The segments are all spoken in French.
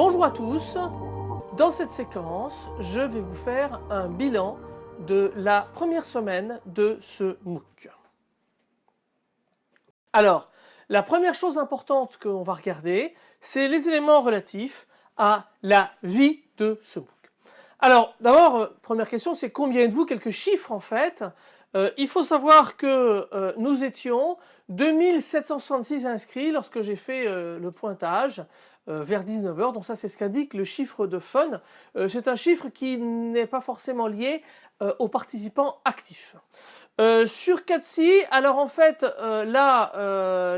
Bonjour à tous, dans cette séquence, je vais vous faire un bilan de la première semaine de ce MOOC. Alors, la première chose importante qu'on va regarder, c'est les éléments relatifs à la vie de ce MOOC. Alors, d'abord, euh, première question, c'est combien êtes-vous Quelques chiffres en fait? Euh, il faut savoir que euh, nous étions 2766 inscrits lorsque j'ai fait le pointage vers 19h. Donc ça, c'est ce qu'indique le chiffre de fun. c'est un chiffre qui n'est pas forcément lié aux participants actifs. sur Catsi, alors en fait, là,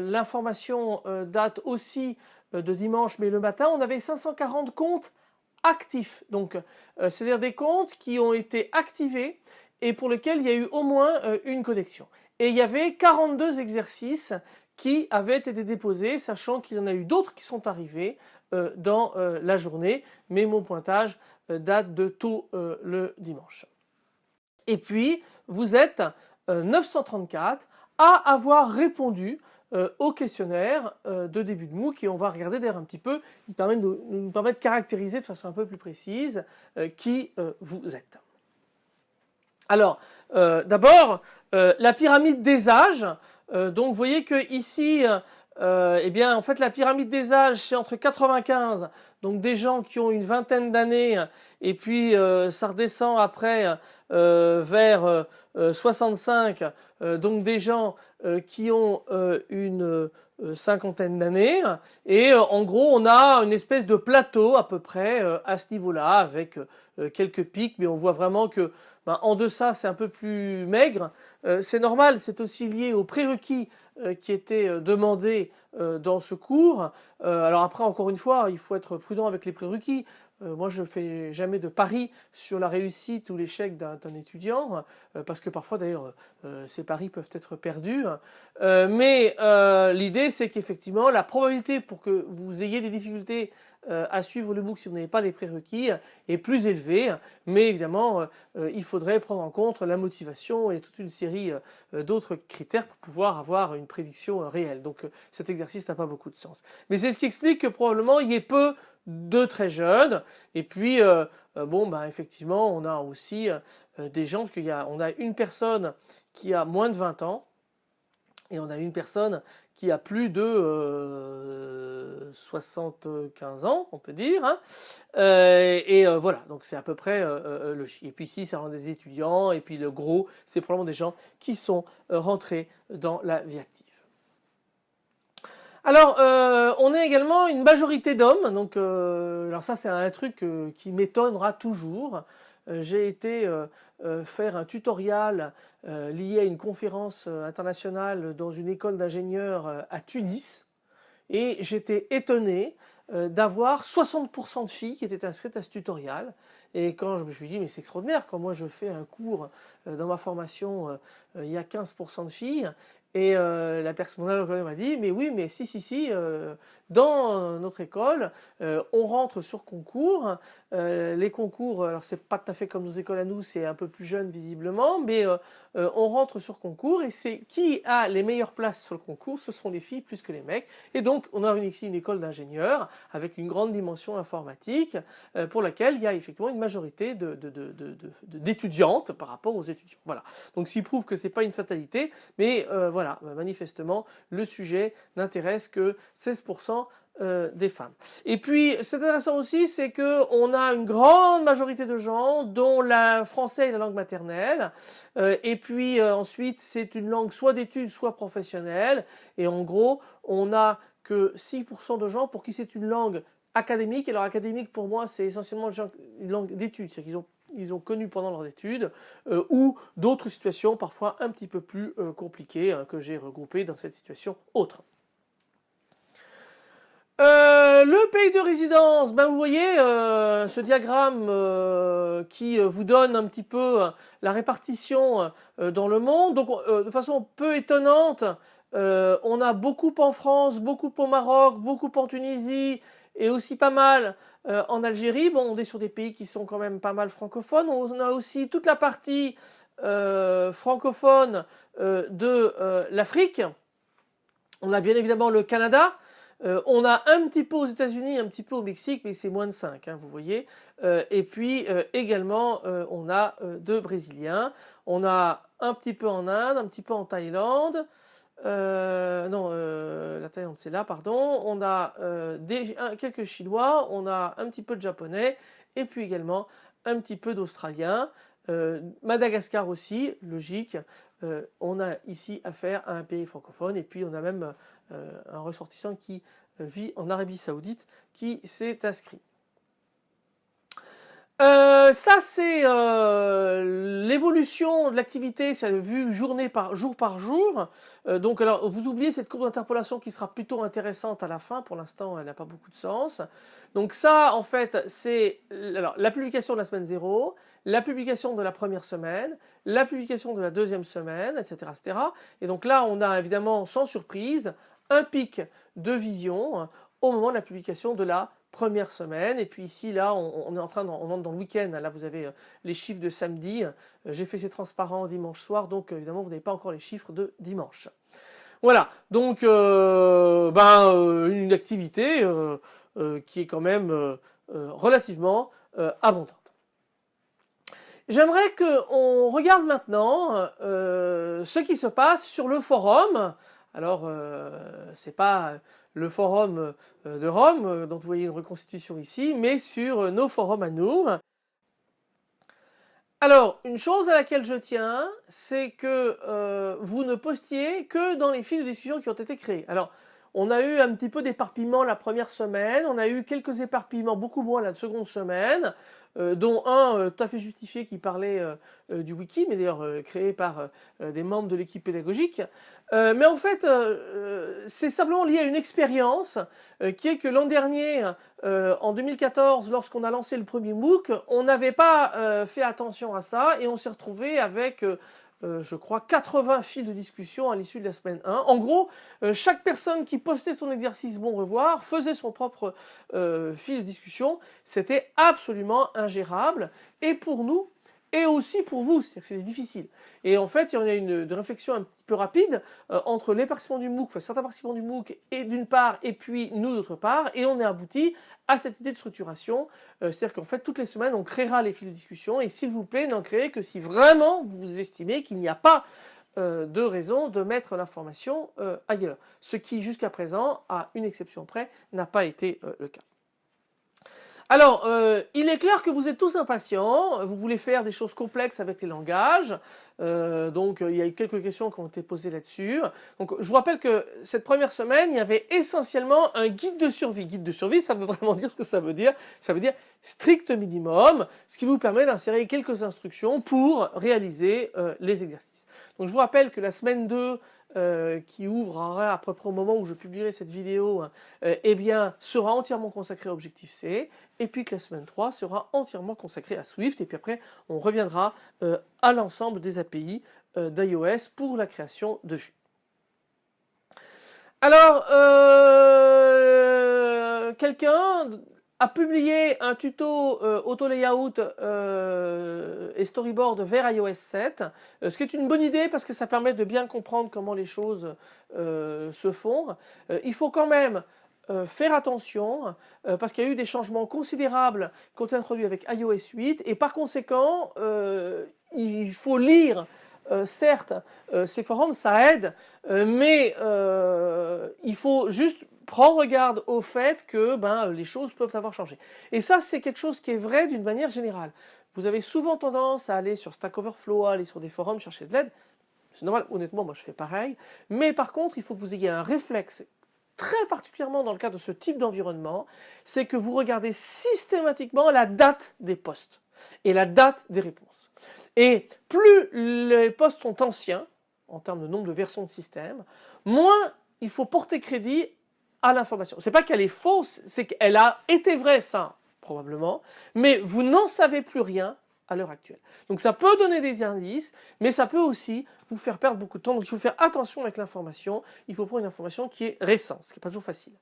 l'information date aussi de dimanche, mais le matin, on avait 540 comptes actifs. Donc, euh, c'est-à-dire des comptes qui ont été activés et pour lesquels il y a eu au moins euh, une connexion. Et il y avait 42 exercices qui avaient été déposés, sachant qu'il y en a eu d'autres qui sont arrivés euh, dans la journée, mais mon pointage date de tôt le dimanche. Et puis, vous êtes 934 à avoir répondu euh, au questionnaire euh, de début de MOOC et on va regarder d'ailleurs un petit peu, il permet de, nous permet de caractériser de façon un peu plus précise euh, qui vous êtes. Alors, d'abord, la pyramide des âges. donc, vous voyez que ici, eh bien, en fait, la pyramide des âges, c'est entre 95, donc des gens qui ont une vingtaine d'années, et puis ça redescend après vers 65, donc des gens euh, qui ont euh, une euh, cinquantaine d'années et en gros on a une espèce de plateau à peu près à ce niveau-là avec quelques pics mais on voit vraiment que ben, en deçà c'est un peu plus maigre. c'est normal, c'est aussi lié aux prérequis qui étaient demandés dans ce cours. alors après encore une fois il faut être prudent avec les prérequis. Euh, moi, je ne fais jamais de pari sur la réussite ou l'échec d'un étudiant, euh, parce que parfois, d'ailleurs, euh, ces paris peuvent être perdus. mais l'idée, c'est qu'effectivement, la probabilité pour que vous ayez des difficultés à suivre le MOOC si vous n'avez pas les prérequis est plus élevée. Mais évidemment, il faudrait prendre en compte la motivation et toute une série d'autres critères pour pouvoir avoir une prédiction réelle. Donc, cet exercice n'a pas beaucoup de sens. Mais c'est ce qui explique que probablement, il y ait peu de très jeunes. Et puis, euh, euh, bon, bah, effectivement, on a aussi euh, des gens, parce qu'il y a, on a une personne qui a moins de 20 ans, et on a une personne qui a plus de 75 ans, on peut dire. Hein. et voilà, donc c'est à peu près logique. Et puis ici, ça rend des étudiants, et puis le gros, c'est probablement des gens qui sont rentrés dans la vie active. Alors, euh, on est également une majorité d'hommes. Donc, euh, alors ça, c'est un truc euh, qui m'étonnera toujours. J'ai été faire un tutoriel lié à une conférence internationale dans une école d'ingénieurs à Tunis. Et j'étais étonné d'avoir 60% de filles qui étaient inscrites à ce tutoriel. Et quand je me suis dit, mais c'est extraordinaire, quand moi je fais un cours dans ma formation, il y a 15% de filles, et euh, la personne m'a dit, mais oui, mais si, si, si, euh, dans notre école, euh, on rentre sur concours. les concours, alors c'est pas tout à fait comme nos écoles à nous, c'est un peu plus jeune visiblement, mais on rentre sur concours et c'est qui a les meilleures places sur le concours, ce sont les filles plus que les mecs. Et donc, on a une école d'ingénieurs avec une grande dimension informatique pour laquelle il y a effectivement une majorité d'étudiantes par rapport aux étudiants. Voilà. Donc, ce qui prouve que c'est pas une fatalité, mais voilà voilà, bah, manifestement, le sujet n'intéresse que 16% euh, des femmes. Et puis, c'est intéressant aussi, c'est qu'on a une grande majorité de gens dont la français est la langue maternelle. Euh, et puis euh, ensuite, c'est une langue soit d'études, soit professionnelle. Et en gros, on a que 6% de gens pour qui c'est une langue académique. Alors académique, pour moi, c'est essentiellement une langue d'études. C'est-à-dire qu'ils ont ils ont connu pendant leurs études, ou d'autres situations parfois un petit peu plus compliquées hein, que j'ai regroupées dans cette situation autre. Euh, le pays de résidence, ben vous voyez ce diagramme qui vous donne un petit peu la répartition dans le monde. Donc de façon peu étonnante, on a beaucoup en France, beaucoup au Maroc, beaucoup en Tunisie et aussi pas mal euh, en Algérie, bon, on est sur des pays qui sont quand même pas mal francophones. On a aussi toute la partie euh, francophone euh, de l'Afrique. On a bien évidemment le Canada. On a un petit peu aux États-Unis, un petit peu au Mexique, mais c'est moins de 5, hein, vous voyez. et puis également, on a deux Brésiliens. On a un petit peu en Inde, un petit peu en Thaïlande. non, la Thaïlande c'est là, pardon. On a quelques Chinois, on a un petit peu de Japonais et puis également un petit peu d'Australiens. Madagascar aussi, logique. Euh, on a ici affaire à un pays francophone et puis on a même euh, un ressortissant qui euh, vit en Arabie Saoudite qui s'est inscrit. Ça c'est l'évolution de l'activité, c'est vu journée par jour par jour. donc alors vous oubliez cette courbe d'interpolation qui sera plutôt intéressante à la fin. Pour l'instant elle n'a pas beaucoup de sens. Donc ça en fait c'est la publication de la semaine 0, la publication de la première semaine, la publication de la deuxième semaine, etc. etc. Et donc là, on a évidemment, sans surprise, un pic de vision au moment de la publication de la première semaine. Et puis ici, là, on, est en train, on entre dans le week-end. Là, vous avez euh, les chiffres de samedi. Euh, j'ai fait ces transparents dimanche soir, donc évidemment, vous n'avez pas encore les chiffres de dimanche. Voilà, donc euh, ben, une activité qui est quand même relativement abondante. J'aimerais qu'on regarde maintenant euh, ce qui se passe sur le forum. Alors, euh, ce n'est pas le forum euh, de Rome, dont vous voyez une reconstitution ici, mais sur nos forums à nous. Alors, une chose à laquelle je tiens, c'est que vous ne postiez que dans les fils de discussion qui ont été créés. Alors, on a eu un petit peu d'éparpillement la première semaine, on a eu quelques éparpillements beaucoup moins la seconde semaine. Euh, dont un euh, tout à fait justifié qui parlait euh, du wiki, mais d'ailleurs créé par des membres de l'équipe pédagogique. mais en fait, c'est simplement lié à une expérience qui est que l'an dernier, en 2014, lorsqu'on a lancé le premier MOOC, on n'avait pas fait attention à ça et on s'est retrouvé avec euh, je crois, 80 fils de discussion à l'issue de la semaine 1. En gros, euh, chaque personne qui postait son exercice bon revoir faisait son propre euh, fil de discussion. C'était absolument ingérable. Et pour nous, et aussi pour vous, c'est-à-dire que c'est difficile. Et en fait, il y a une, réflexion un petit peu rapide euh, entre les participants du MOOC, enfin certains participants du MOOC et d'une part, et puis nous d'autre part, et on est abouti à cette idée de structuration, euh, c'est-à-dire qu'en fait, toutes les semaines, on créera les fils de discussion, et s'il vous plaît, n'en créez que si vraiment vous estimez qu'il n'y a pas euh, de raison de mettre l'information ailleurs. Ce qui, jusqu'à présent, à une exception près, n'a pas été le cas. Alors, euh, il est clair que vous êtes tous impatients, vous voulez faire des choses complexes avec les langages, euh, donc il y a eu quelques questions qui ont été posées là-dessus. Donc je vous rappelle que cette première semaine, il y avait essentiellement un guide de survie. Guide de survie, ça veut vraiment dire ce que ça veut dire. Ça veut dire strict minimum, ce qui vous permet d'insérer quelques instructions pour réaliser euh, les exercices. Donc je vous rappelle que la semaine 2, euh, qui ouvrira à peu près au moment où je publierai cette vidéo, euh, eh bien, sera entièrement consacré à Objective-C, et puis que la semaine 3 sera entièrement consacrée à Swift, et puis après, on reviendra euh, à l'ensemble des API d'iOS pour la création de Vue. Alors, quelqu'un a publié un tuto euh, auto layout euh, et storyboard vers iOS 7, euh, ce qui est une bonne idée parce que ça permet de bien comprendre comment les choses se font. il faut quand même faire attention parce qu'il y a eu des changements considérables qui ont été introduits avec iOS 8 et par conséquent il faut lire certes, ces forums, ça aide, mais il faut juste prends garde au fait que ben, les choses peuvent avoir changé. Et ça, c'est quelque chose qui est vrai d'une manière générale. Vous avez souvent tendance à aller sur Stack Overflow, aller sur des forums, chercher de l'aide. C'est normal, honnêtement, moi je fais pareil. Mais par contre, il faut que vous ayez un réflexe très particulièrement dans le cas de ce type d'environnement, c'est que vous regardez systématiquement la date des postes et la date des réponses. Et plus les postes sont anciens, en termes de nombre de versions de système, moins il faut porter crédit à l'information. C'est pas qu'elle est fausse, c'est qu'elle a été vraie, ça, probablement, mais vous n'en savez plus rien à l'heure actuelle. Donc ça peut donner des indices, mais ça peut aussi vous faire perdre beaucoup de temps. Donc il faut faire attention avec l'information. Il faut prendre une information qui est récente, ce qui n'est pas toujours facile.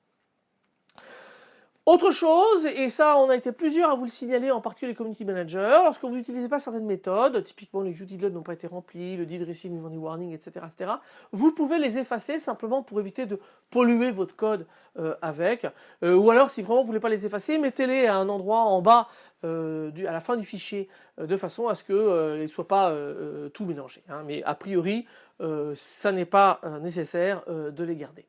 Autre chose, et ça on a été plusieurs à vous le signaler, en particulier les community managers, lorsque vous n'utilisez pas certaines méthodes, typiquement les load n'ont pas été remplis, le receive new warning, etc., etc., vous pouvez les effacer simplement pour éviter de polluer votre code euh, avec, euh, ou alors si vraiment vous ne voulez pas les effacer, mettez-les à un endroit en bas, euh, à la fin du fichier, de façon à ce qu'ils ne soient pas tout mélangés. Hein. mais a priori, ça n'est pas nécessaire de les garder.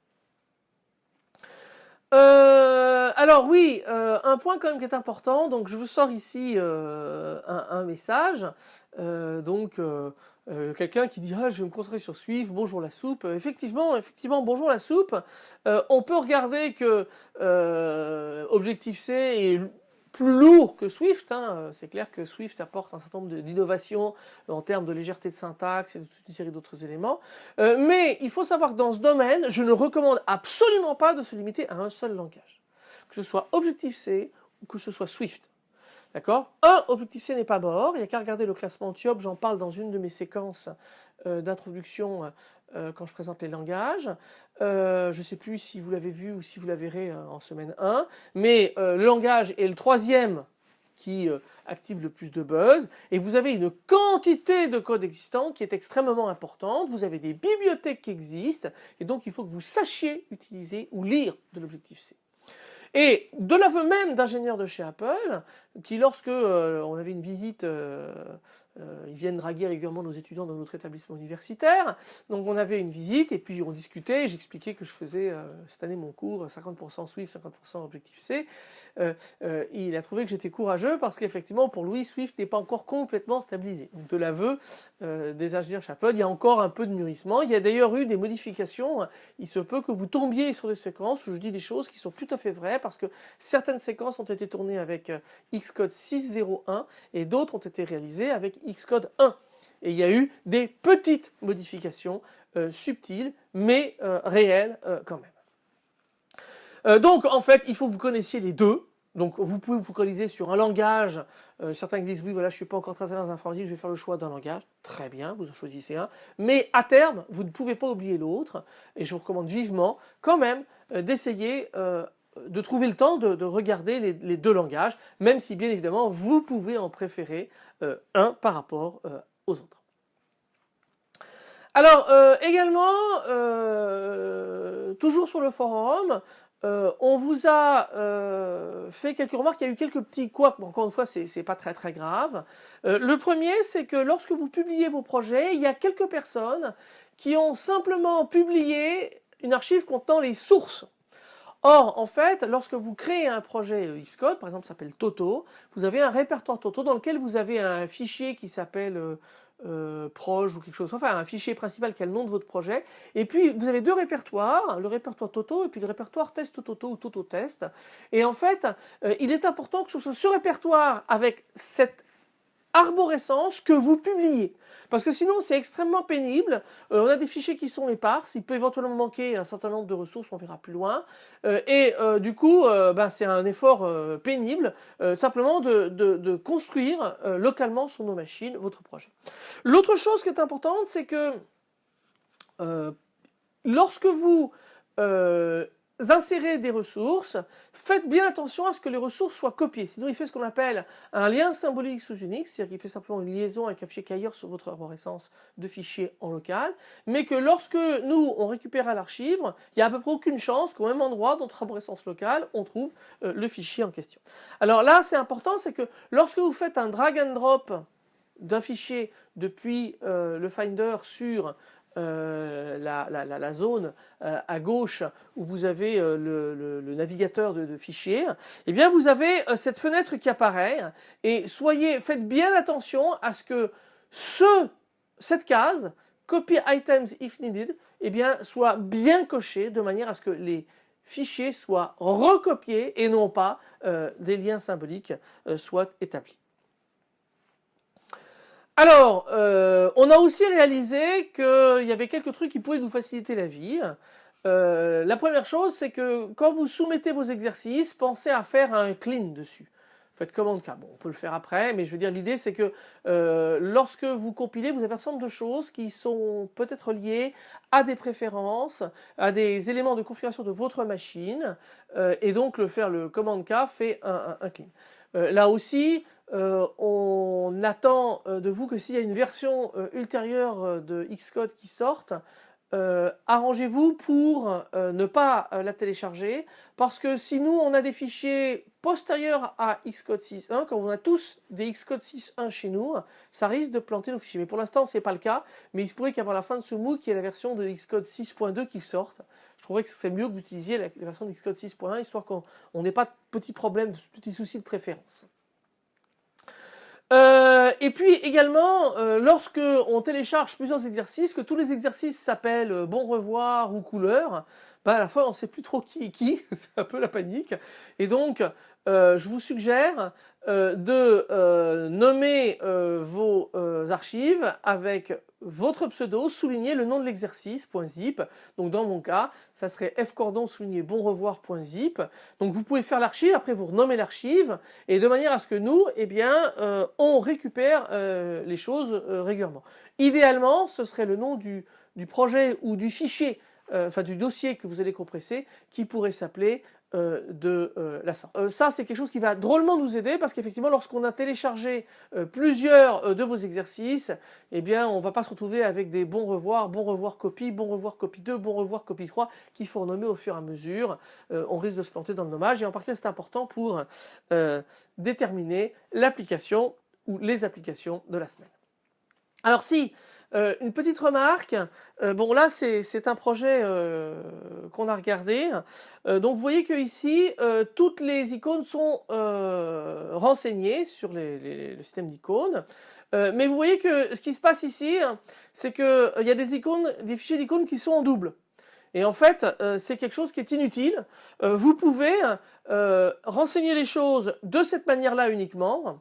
Euh, alors oui, euh, un point quand même qui est important, donc je vous sors ici euh, un, message, donc quelqu'un qui dit ah, je vais me concentrer sur Swift, bonjour la soupe, effectivement, effectivement bonjour la soupe, on peut regarder que Objectif-C est plus lourd que Swift. Hein. Euh, c'est clair que Swift apporte un certain nombre d'innovations en termes de légèreté de syntaxe et de toute une série d'autres éléments. Euh, mais il faut savoir que dans ce domaine, je ne recommande absolument pas de se limiter à un seul langage. Que ce soit Objective-C ou que ce soit Swift. D'accord? Un, Objective-C n'est pas mort, il n'y a qu'à regarder le classement TIOP, j'en parle dans une de mes séquences euh, d'introduction euh, quand je présente les langages. Euh, je ne sais plus si vous l'avez vu ou si vous la verrez euh, en semaine 1, mais le langage est le troisième qui active le plus de buzz, et vous avez une quantité de code existant qui est extrêmement importante, vous avez des bibliothèques qui existent, et donc il faut que vous sachiez utiliser ou lire de l'Objective-C. Et de l'aveu même d'ingénieurs de chez Apple, qui lorsque on avait une visite euh, ils viennent draguer régulièrement nos étudiants dans notre établissement universitaire. Donc on avait une visite et puis on discutait. J'expliquais que je faisais euh, cette année mon cours 50% Swift, 50% Objective-C. Euh, il a trouvé que j'étais courageux parce qu'effectivement pour lui Swift n'est pas encore complètement stabilisé. Donc de l'aveu des ingénieurs Apple, il y a encore un peu de mûrissement. Il y a d'ailleurs eu des modifications. Il se peut que vous tombiez sur des séquences où je dis des choses qui sont tout à fait vraies parce que certaines séquences ont été tournées avec Xcode 6.0.1 et d'autres ont été réalisées avec Xcode 1. Et il y a eu des petites modifications euh, subtiles, mais euh, réelles euh, quand même. donc en fait, il faut que vous connaissiez les deux. Donc vous pouvez vous focaliser sur un langage. certains disent oui voilà je suis pas encore très à l'aise je vais faire le choix d'un langage. Très bien, vous en choisissez un. Mais à terme, vous ne pouvez pas oublier l'autre. Et je vous recommande vivement quand même d'essayer de trouver le temps de, regarder les, deux langages, même si bien évidemment vous pouvez en préférer euh, un par rapport euh, aux autres. Alors euh, également, toujours sur le forum, on vous a fait quelques remarques, il y a eu quelques petits couacs, mais encore une fois c'est pas très très grave. le premier c'est que lorsque vous publiez vos projets, il y a quelques personnes qui ont simplement publié une archive contenant les sources Or, en fait, lorsque vous créez un projet Xcode, par exemple, s'appelle Toto, vous avez un répertoire Toto dans lequel vous avez un fichier qui s'appelle euh, euh ou quelque chose, enfin un fichier principal qui a le nom de votre projet, et puis vous avez deux répertoires, le répertoire Toto et puis le répertoire Test Toto ou Toto Test, et en fait, euh, il est important que soit ce répertoire avec cette arborescence que vous publiez. Parce que sinon c'est extrêmement pénible, euh, on a des fichiers qui sont épars, il peut éventuellement manquer un certain nombre de ressources, on verra plus loin, euh, et euh, du coup ben, c'est un effort pénible simplement de, de construire localement sur nos machines votre projet. L'autre chose qui est importante c'est que lorsque vous insérez des ressources, faites bien attention à ce que les ressources soient copiées. Sinon, il fait ce qu'on appelle un lien symbolique sous Unix, c'est-à-dire qu'il fait simplement une liaison avec un fichier qui ailleurs sur votre arborescence de fichiers en local, mais que lorsque nous, on récupère à l'archive, il n'y a à peu près aucune chance qu'au même endroit, dans notre arborescence locale, on trouve euh, le fichier en question. Alors là, c'est important, c'est que lorsque vous faites un drag and drop d'un fichier depuis euh, le Finder sur euh, la, zone euh, à gauche où vous avez euh, le, navigateur de, fichiers, eh bien vous avez cette fenêtre qui apparaît et soyez, faites bien attention à ce que ce, cette case copy items if needed eh soit bien cochée de manière à ce que les fichiers soient recopiés et non pas des liens symboliques soient établis. Alors, euh, on a aussi réalisé qu'il y avait quelques trucs qui pouvaient nous faciliter la vie. Euh, la première chose, c'est que quand vous soumettez vos exercices, pensez à faire un clean dessus. faites commande K. Bon, on peut le faire après, mais je veux dire l'idée c'est que euh, lorsque vous compilez, vous avez un certain nombre de choses qui sont peut-être liées à des préférences, à des éléments de configuration de votre machine, et donc le faire le commande K fait un, clean. Là aussi, on attend de vous que s'il y a une version ultérieure de Xcode qui sorte, euh, arrangez-vous pour euh, ne pas euh, la télécharger parce que si nous on a des fichiers postérieurs à Xcode 6.1, quand on a tous des Xcode 6.1 chez nous, ça risque de planter nos fichiers. Mais pour l'instant c'est pas le cas, mais il se pourrait qu'avant la fin de ce MOOC, il y ait la version de Xcode 6.2 qui sorte. Je trouverais que ce serait mieux que d'utiliser la, version de Xcode 6.1 histoire qu'on n'ait pas de petits problèmes, de petits soucis de préférence. Euh, et puis également, euh, lorsque on télécharge plusieurs exercices, que tous les exercices s'appellent euh, bon revoir ou couleur, bah à la fois on ne sait plus trop qui est qui, c'est un peu la panique. Et donc, euh, je vous suggère euh, de euh, nommer vos archives avec votre pseudo souligné le nom de l'exercice .zip. Donc dans mon cas, ça serait fcordon souligné bon revoir.zip. Donc vous pouvez faire l'archive, après vous renommez l'archive et de manière à ce que nous, eh bien, on récupère les choses régulièrement. Idéalement, ce serait le nom du, du projet ou du fichier enfin du dossier que vous allez compresser qui pourrait s'appeler euh, de euh, la sorte. Euh, ça c'est quelque chose qui va drôlement nous aider parce qu'effectivement lorsqu'on a téléchargé plusieurs de vos exercices, eh bien on va pas se retrouver avec des bons revoirs, bons revoirs copie, bons revoirs copie 2, bons revoirs copie 3 qu'il faut renommer au fur et à mesure. on risque de se planter dans le nommage et en particulier c'est important pour déterminer l'application ou les applications de la semaine. Alors si euh, une petite remarque, euh, bon là c'est un projet euh, qu'on a regardé, donc vous voyez que ici toutes les icônes sont renseignées sur le système d'icônes, mais vous voyez que ce qui se passe ici, c'est qu'il y a des icônes, des fichiers d'icônes qui sont en double. Et en fait, c'est quelque chose qui est inutile. vous pouvez renseigner les choses de cette manière-là uniquement.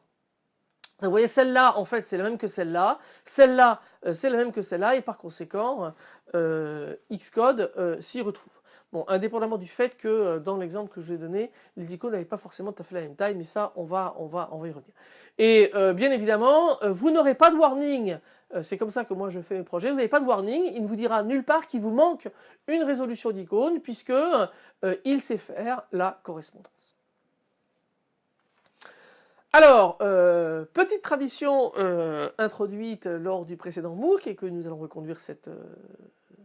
Vous voyez, celle-là, en fait, c'est la même que celle-là. Celle-là, euh, c'est la même que celle-là. Et par conséquent, euh, Xcode euh, s'y retrouve. Bon, indépendamment du fait que dans l'exemple que je vous ai donné, les icônes n'avaient pas forcément tout à fait la même taille, mais ça, on va, on va, y revenir. Et bien évidemment, vous n'aurez pas de warning. c'est comme ça que moi je fais mes projets. Vous n'avez pas de warning. Il ne vous dira nulle part qu'il vous manque une résolution d'icône puisque il sait faire la correspondance. Alors, euh, petite tradition euh, introduite lors du précédent MOOC et que nous allons reconduire cette euh,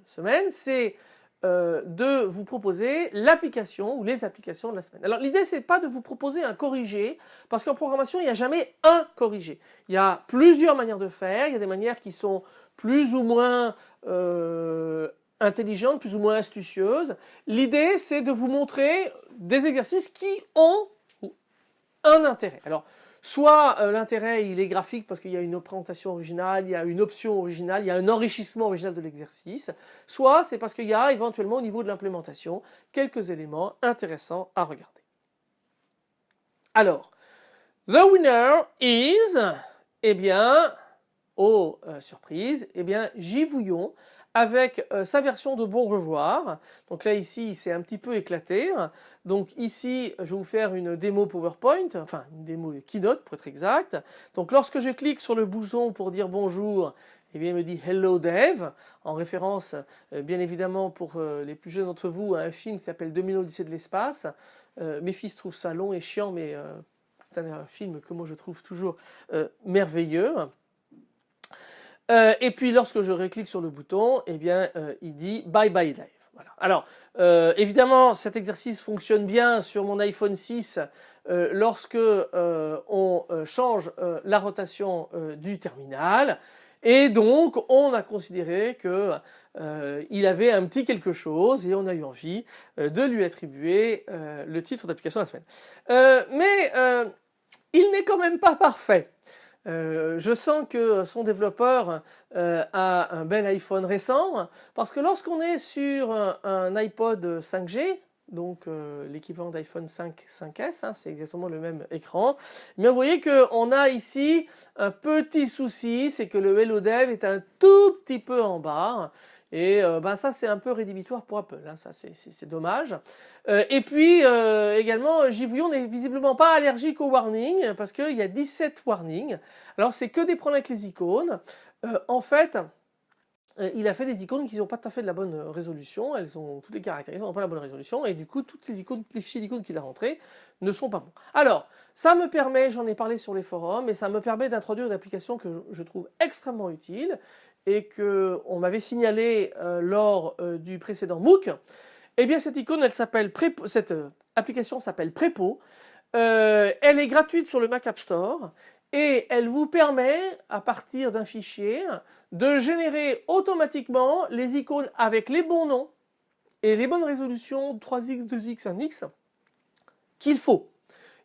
semaine, c'est de vous proposer l'application ou les applications de la semaine. Alors l'idée c'est pas de vous proposer un corrigé, parce qu'en programmation il n'y a jamais un corrigé. Il y a plusieurs manières de faire, il y a des manières qui sont plus ou moins intelligentes, plus ou moins astucieuses. L'idée c'est de vous montrer des exercices qui ont intérêt. Alors, soit euh, l'intérêt il est graphique parce qu'il y a une présentation originale, il y a une option originale, il y a un enrichissement original de l'exercice, soit c'est parce qu'il y a éventuellement au niveau de l'implémentation quelques éléments intéressants à regarder. Alors, the winner is, eh bien, oh surprise, eh bien Givouillon avec euh, sa version de bon revoir. Donc là ici il s'est un petit peu éclaté. Donc ici je vais vous faire une démo PowerPoint, enfin une démo Keynote pour être exact. Donc lorsque je clique sur le bouton pour dire bonjour, eh bien, il me dit Hello Dev, en référence euh, bien évidemment pour euh, les plus jeunes d'entre vous à un film qui s'appelle 2000 Odyssée de l'espace. mes fils trouvent ça long et chiant mais c'est un film que moi je trouve toujours merveilleux. Euh, et puis lorsque je reclique sur le bouton, eh bien, euh, il dit Bye Bye Live. Alors, euh, évidemment, cet exercice fonctionne bien sur mon iPhone 6 lorsque on change la rotation du terminal. Et donc, on a considéré que il avait un petit quelque chose et on a eu envie de lui attribuer le titre d'application de la semaine. mais il n'est quand même pas parfait. Euh, je sens que son développeur euh, a un bel iPhone récent parce que lorsqu'on est sur un, iPod 5G, donc euh, l'équivalent d'iPhone 5 5S, hein, c'est exactement le même écran. Mais vous voyez qu'on a ici un petit souci, c'est que le Hello Dev est un tout petit peu en bas. Et ben ça c'est un peu rédhibitoire pour Apple, hein. ça c'est dommage. et puis également JVouillon n'est visiblement pas allergique aux warnings parce qu'il y a 17 warnings. Alors c'est que des problèmes avec les icônes. en fait, euh, il a fait des icônes qui n'ont pas tout à fait de la bonne euh, résolution, elles ont toutes les caractéristiques, n'ont pas la bonne résolution, et du coup toutes les icônes, les fichiers d'icônes qu'il a rentrés ne sont pas bons. Alors, ça me permet, j'en ai parlé sur les forums, et ça me permet d'introduire une application que je trouve extrêmement utile, et que on m'avait signalé euh, lors du précédent MOOC. Eh bien cette icône, elle s'appelle cette application s'appelle Prepo. elle est gratuite sur le Mac App Store et elle vous permet, à partir d'un fichier, de générer automatiquement les icônes avec les bons noms et les bonnes résolutions 3x, 2x, 1x qu'il faut.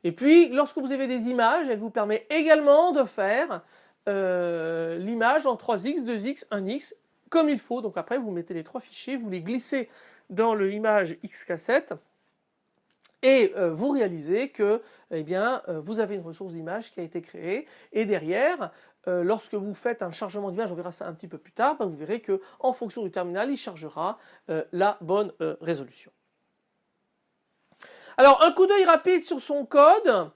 Et puis, lorsque vous avez des images, elle vous permet également de faire euh, l'image en 3x, 2x, 1x comme il faut. Donc après, vous mettez les trois fichiers, vous les glissez dans le image XK7 et euh, vous réalisez que eh bien, euh, vous avez une ressource d'image qui a été créée et derrière, lorsque vous faites un chargement d'image, on verra ça un petit peu plus tard, ben, vous verrez que en fonction du terminal, il chargera la bonne résolution. Alors un coup d'œil rapide sur son code.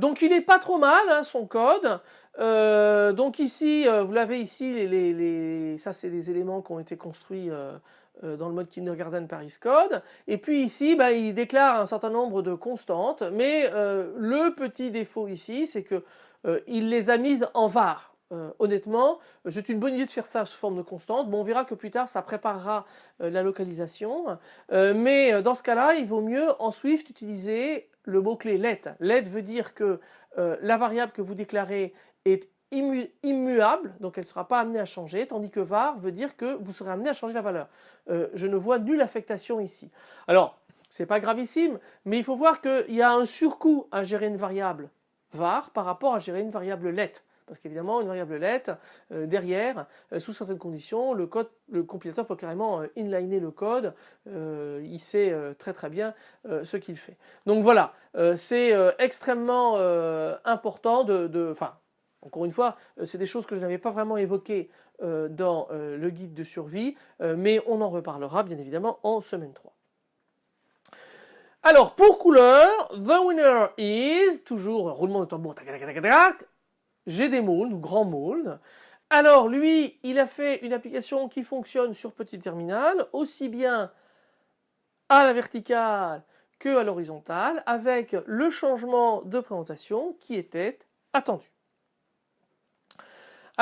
donc il n'est pas trop mal hein, son code. Donc ici, vous l'avez ici, les, ça c'est des éléments qui ont été construits euh, dans le mode kindergarten Paris Code. Et puis ici, bah, il déclare un certain nombre de constantes, mais euh, le petit défaut ici, c'est que euh, il les a mises en var. honnêtement, c'est une bonne idée de faire ça sous forme de constante. Bon, on verra que plus tard, ça préparera la localisation. mais dans ce cas-là, il vaut mieux en Swift utiliser le mot-clé let. Let veut dire que la variable que vous déclarez est immuable, donc elle ne sera pas amenée à changer, tandis que var veut dire que vous serez amené à changer la valeur. Euh, je ne vois nulle affectation ici. Alors, c'est pas gravissime, mais il faut voir qu'il y a un surcoût à gérer une variable var par rapport à gérer une variable let. Parce qu'évidemment, une variable let, euh, derrière, euh, sous certaines conditions, le compilateur peut carrément inliner le code, il sait très très bien ce qu'il fait. Donc voilà, c'est extrêmement important de... Enfin, encore une fois, euh, c'est des choses que je n'avais pas vraiment évoquées euh, dans euh, le guide de survie, mais on en reparlera bien évidemment en semaine 3. Alors pour couleur, the winner is, toujours roulement de tambour, j'ai des molds ou grands molds. Alors lui, il a fait une application qui fonctionne sur petit terminal, aussi bien à la verticale que à l'horizontale, avec le changement de présentation qui était attendu.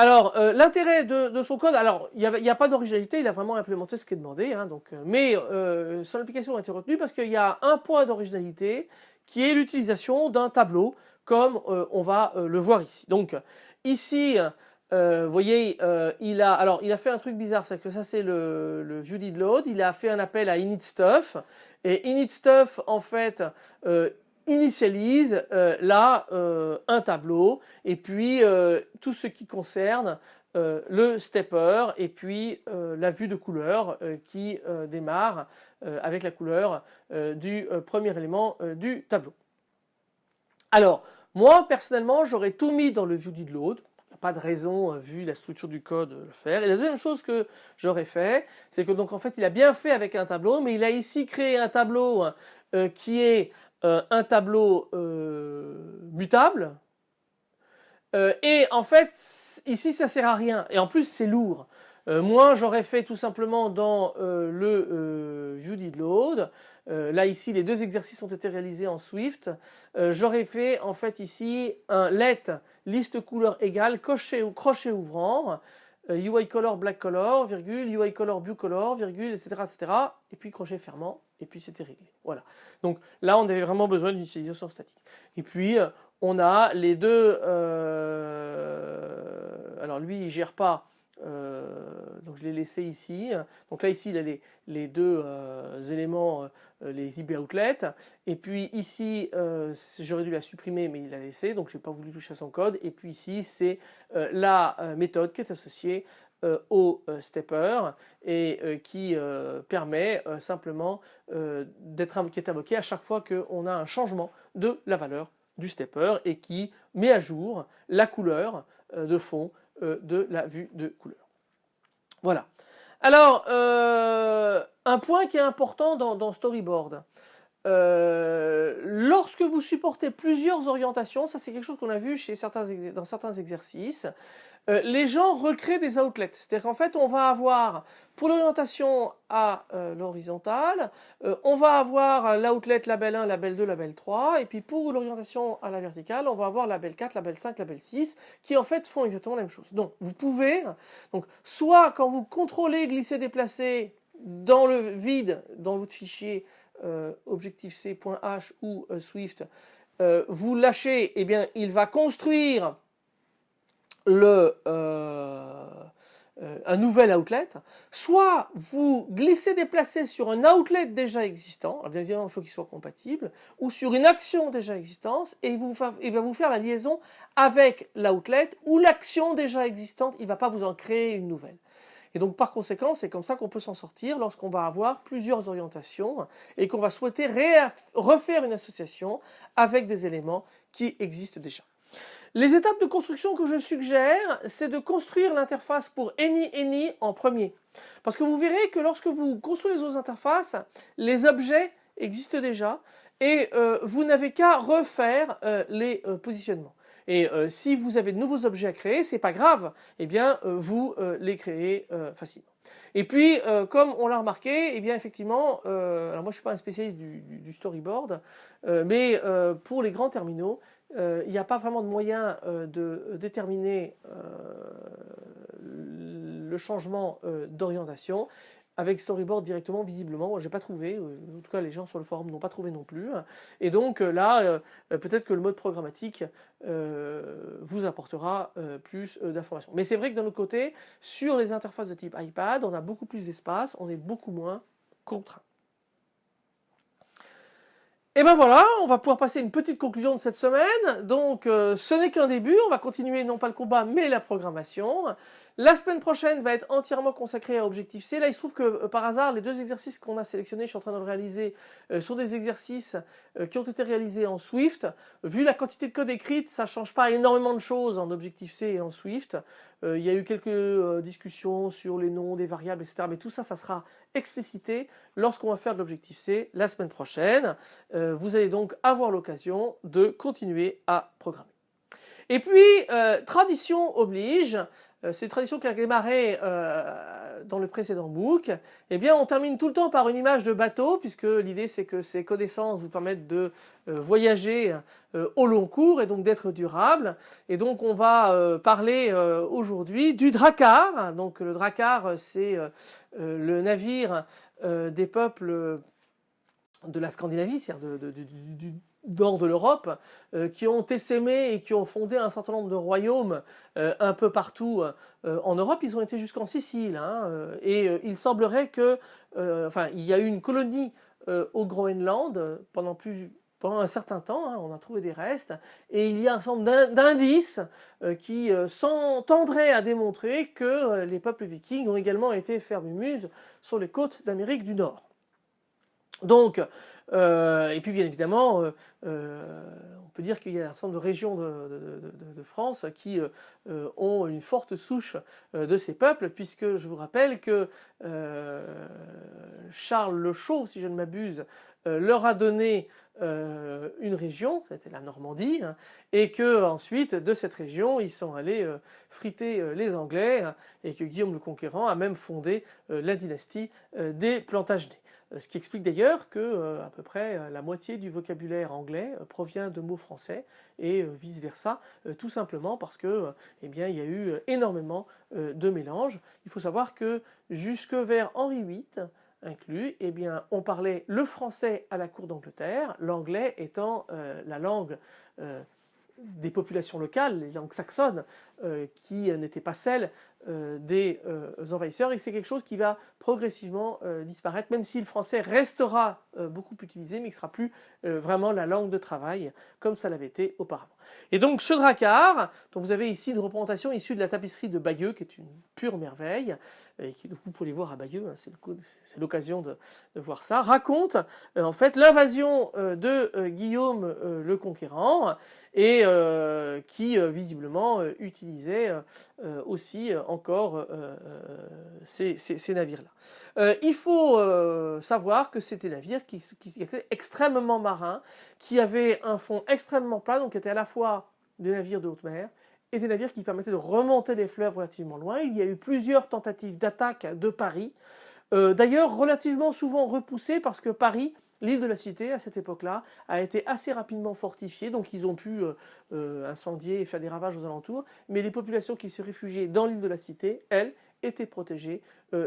Alors, euh, l'intérêt de, son code, alors il n'y a, pas d'originalité, il a vraiment implémenté ce qui est demandé, hein, euh, mais euh, son application a été retenue parce qu'il y a un point d'originalité qui est l'utilisation d'un tableau, comme on va le voir ici. Donc, ici, vous voyez, il a, fait un truc bizarre, c'est que ça c'est le, le il a fait un appel à init_stuff, et init_stuff en fait initialise euh, là euh, un tableau et puis euh, tout ce qui concerne le stepper et puis la vue de couleur qui démarre avec la couleur du premier élément du tableau. Alors moi personnellement j'aurais tout mis dans le view load pas de raison, vu la structure du code, de le faire. Et la deuxième chose que j'aurais fait, c'est que donc en fait il a bien fait avec un tableau, mais il a ici créé un tableau qui est euh, un tableau euh, mutable. Euh, et en fait, ici, ça sert à rien. Et en plus, c'est lourd. moi, j'aurais fait tout simplement dans le view là, ici, les deux exercices ont été réalisés en Swift. j'aurais fait, en fait, ici, un let liste couleur égale crochet crochet ouvrant. UI color black color, virgule, UI color blue color, virgule, etc., etc. Et puis crochet fermant et puis c'était réglé. Voilà. Donc là, on avait vraiment besoin d'une utilisation statique. Et puis, euh, on a les deux... Euh, alors lui, il gère pas... Euh, donc je l'ai laissé ici. Donc là ici il a les, les deux éléments, les IB outlets. Et puis ici j'aurais dû la supprimer mais il l'a laissé donc je n'ai pas voulu toucher à son code. Et puis ici c'est la méthode qui est associée au euh, stepper et euh, qui permet simplement d'être invoqué, à chaque fois qu'on a un changement de la valeur du stepper et qui met à jour la couleur de fond de la vue de couleur. Voilà. Alors, un point qui est important dans, Storyboard. lorsque vous supportez plusieurs orientations, ça c'est quelque chose qu'on a vu chez certains, dans certains exercices, euh, les gens recréent des outlets. C'est-à-dire qu'en fait, on va avoir, pour l'orientation à euh, l'horizontale, euh, on va avoir l'outlet label 1, label 2, label 3, et puis pour l'orientation à la verticale, on va avoir label 4, label 5, label 6, qui en fait font exactement la même chose. Donc, vous pouvez, donc, soit quand vous contrôlez glisser, déplacer dans le vide, dans votre fichier Objective-C.h ou Swift, vous lâchez, et eh bien, il va construire le, euh, euh, un nouvel outlet, soit vous glissez déplacer sur un outlet déjà existant, bien évidemment il faut qu'il soit compatible, ou sur une action déjà existante, et vous il va vous faire la liaison avec l'outlet ou l'action déjà existante, il ne va pas vous en créer une nouvelle. Et donc par conséquent, c'est comme ça qu'on peut s'en sortir lorsqu'on va avoir plusieurs orientations et qu'on va souhaiter refaire une association avec des éléments qui existent déjà. Les étapes de construction que je suggère, c'est de construire l'interface pour Any Any en premier. Parce que vous verrez que lorsque vous construisez autres interfaces, les objets existent déjà et euh, vous n'avez qu'à refaire euh, les euh, positionnements. Et si vous avez de nouveaux objets à créer, c'est pas grave, eh bien vous les créez facilement. Et puis, comme on l'a remarqué, eh bien effectivement, alors moi je suis pas un spécialiste du storyboard, mais pour les grands terminaux, euh, il n'y a pas vraiment de moyen euh, de déterminer euh, le changement d'orientation. Avec storyboard directement visiblement moi j'ai pas trouvé. En tout cas les gens sur le forum n'ont pas trouvé non plus. Et donc là peut-être que le mode programmatique vous apportera plus d'informations. Mais c'est vrai que d'un autre côté sur les interfaces de type iPad on a beaucoup plus d'espace on est beaucoup moins contraint et ben voilà, on va pouvoir passer une petite conclusion de cette semaine. Donc euh, ce n'est qu'un début, on va continuer non pas le combat mais la programmation. La semaine prochaine va être entièrement consacrée à Objectif-C. Là, il se trouve que euh, par hasard, les deux exercices qu'on a sélectionnés, je suis en train de réaliser, euh, sont des exercices qui ont été réalisés en Swift. Vu la quantité de code écrite, ça ne change pas énormément de choses en Objective-C et en Swift. il y a eu quelques discussions sur les noms des variables, etc. Mais tout ça, ça sera explicité lorsqu'on va faire de l'Objective-C la semaine prochaine. Vous allez donc avoir l'occasion de continuer à programmer. Et puis, tradition oblige, euh, c'est une tradition qui a démarré euh, dans le précédent book, eh bien on termine tout le temps par une image de bateau, puisque l'idée c'est que ces connaissances vous permettent de euh, voyager au long cours et donc d'être durable. Et donc on va parler aujourd'hui du dracar. Donc le dracar c'est le navire des peuples de la Scandinavie, c'est-à-dire du, nord de l'Europe, euh, qui ont essaimé et qui ont fondé un certain nombre de royaumes euh, un peu partout euh, en Europe. Ils ont été jusqu'en Sicile. Hein, et il semblerait que, enfin, il y a eu une colonie au Groenland pendant un certain temps, hein, on a trouvé des restes, et il y a un certain nombre d'indices qui tendraient à démontrer que les peuples vikings ont également été faire sur les côtes d'Amérique du Nord. Donc, euh, et puis bien évidemment, euh, euh, on peut dire qu'il y a un certain nombre de régions de, France qui ont une forte souche de ces peuples, puisque je vous rappelle que Charles le Chauve, si je ne m'abuse, leur a donné une région, c'était la Normandie, hein, et que ensuite de cette région ils sont allés friter les Anglais, hein, et que Guillaume le Conquérant a même fondé la dynastie des Plantagenets. Euh, ce qui explique d'ailleurs que euh, à peu près euh, la moitié du vocabulaire anglais provient de mots français et vice versa, tout simplement parce que eh il y a eu énormément de mélanges. Il faut savoir que jusque vers Henri VIII inclus, eh on parlait le français à la cour d'Angleterre, l'anglais étant la langue des populations locales, les langues saxonnes, qui n'étaient pas celles euh, des euh, envahisseurs et c'est quelque chose qui va progressivement euh, disparaître même si le français restera beaucoup utilisé mais qui sera plus vraiment la langue de travail comme ça l'avait été auparavant. Et donc ce dracard, dont vous avez ici une représentation issue de la tapisserie de Bayeux qui est une pure merveille et qui vous pouvez voir à Bayeux, hein, c'est l'occasion de, voir ça, raconte en fait l'invasion de Guillaume le Conquérant et qui visiblement utilisaient aussi encore ces, navires-là. il faut savoir que c'était des navires qui, étaient extrêmement marins, qui avaient un fond extrêmement plat, donc étaient à la fois des navires de haute mer et des navires qui permettaient de remonter les fleuves relativement loin. Il y a eu plusieurs tentatives d'attaque de Paris, euh, d'ailleurs relativement souvent repoussées parce que Paris, l'île de la Cité à cette époque-là, a été assez rapidement fortifiée, donc ils ont pu euh, euh, incendier et faire des ravages aux alentours, mais les populations qui se réfugiaient dans l'île de la Cité, elles, étaient protégées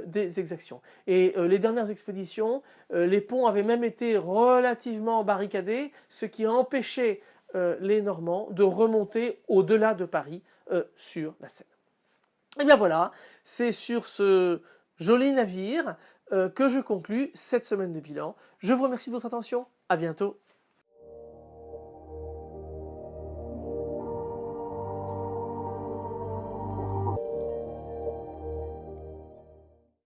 des exactions. Et les dernières expéditions, les ponts avaient même été relativement barricadés, ce qui empêchait euh, les Normands de remonter au-delà de Paris euh, sur la Seine. Et eh bien voilà, c'est sur ce joli navire euh, que je conclus cette semaine de bilan. Je vous remercie de votre attention, à bientôt